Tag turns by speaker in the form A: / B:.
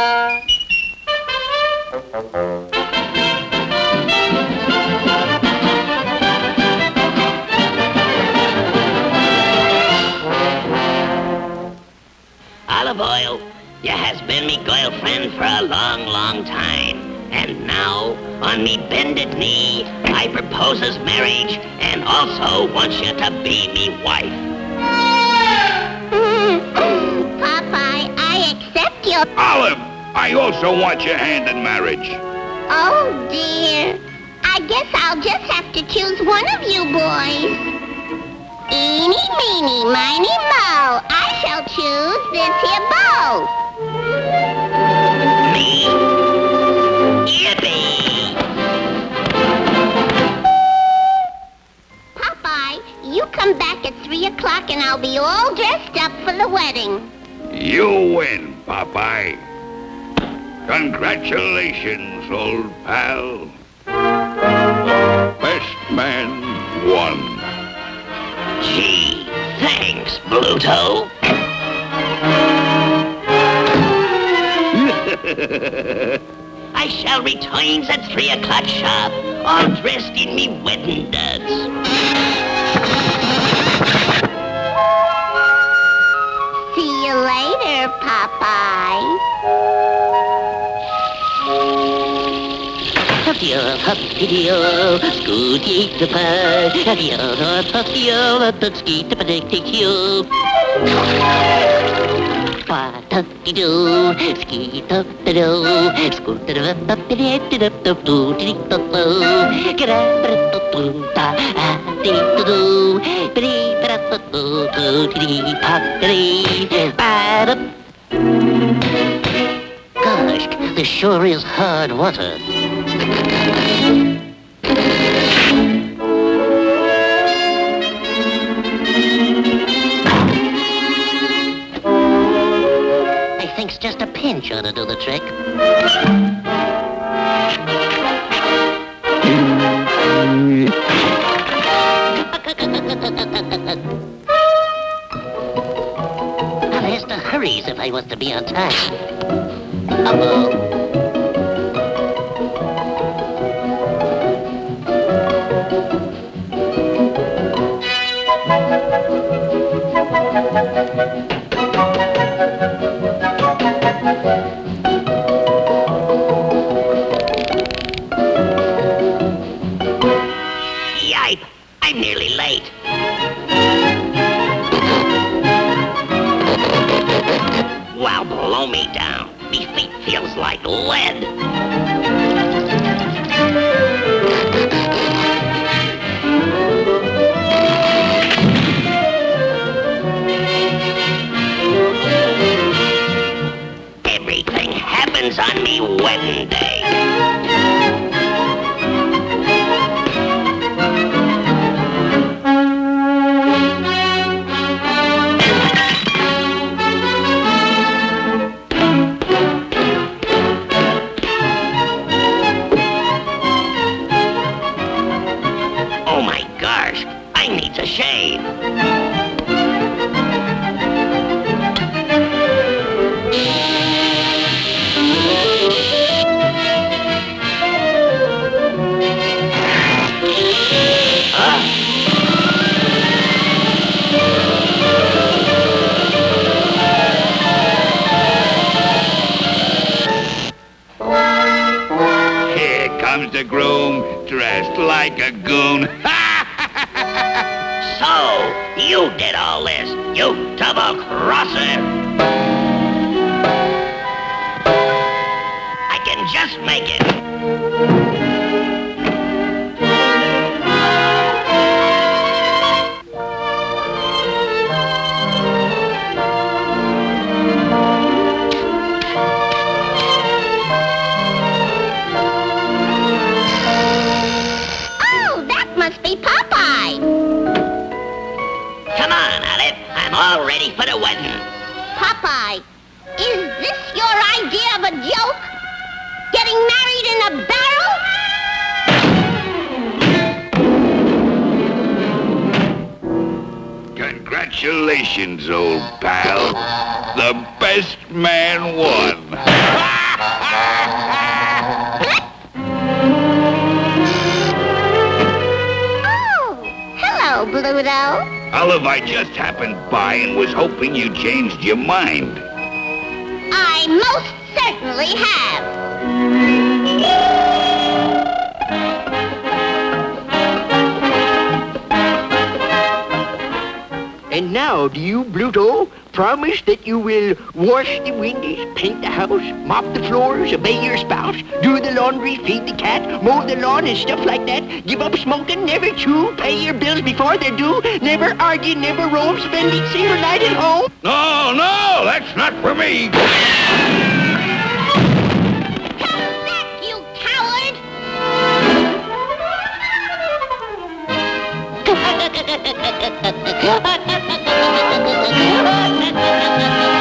A: Olive Oyl, you has been me girlfriend for a long, long time. And now, on me bended knee, I proposes marriage and also wants you to be me wife.
B: Popeye, I accept your
C: Olive! I also want your hand in marriage.
B: Oh, dear. I guess I'll just have to choose one of you boys. Eeny, meeny, miny, mo. I shall choose this here beau.
A: Me? Yippee!
B: Popeye, you come back at 3 o'clock and I'll be all dressed up for the wedding.
C: You win, Popeye. Congratulations, old pal. Best man won.
A: Gee, thanks, Bluto. I shall return at three o'clock sharp, all dressed in me wedding duds.
D: your papillon, scootje de Gosh, this sure is hard water. I think's just a pinch ought to do the trick. I'll have to hurry if I was to be on time.
A: Yipe, I'm nearly late. Wow, blow me down. Feels like lead. Everything happens on me wedding So, you did all this, you double crosser. I can just make it. All ready for the wedding.
B: Popeye, is this your idea of a joke? Getting married in a barrel?
C: Congratulations, old pal. The best man won.
B: Oh, hello, Bluto.
C: Olive, I just happened by and was hoping you changed your mind.
B: I most certainly have.
E: And now, do you, Bluto, promise that you will wash the windows, paint the house, mop the floors, obey your spouse, do the laundry, feed the cat, mow the lawn, and stuff like that? Give up smoking, never chew, pay your bills before they're due, never argue, never roam, spend each single night at home?
C: No, no, that's not for me.
B: Ha ha ha ha ha ha!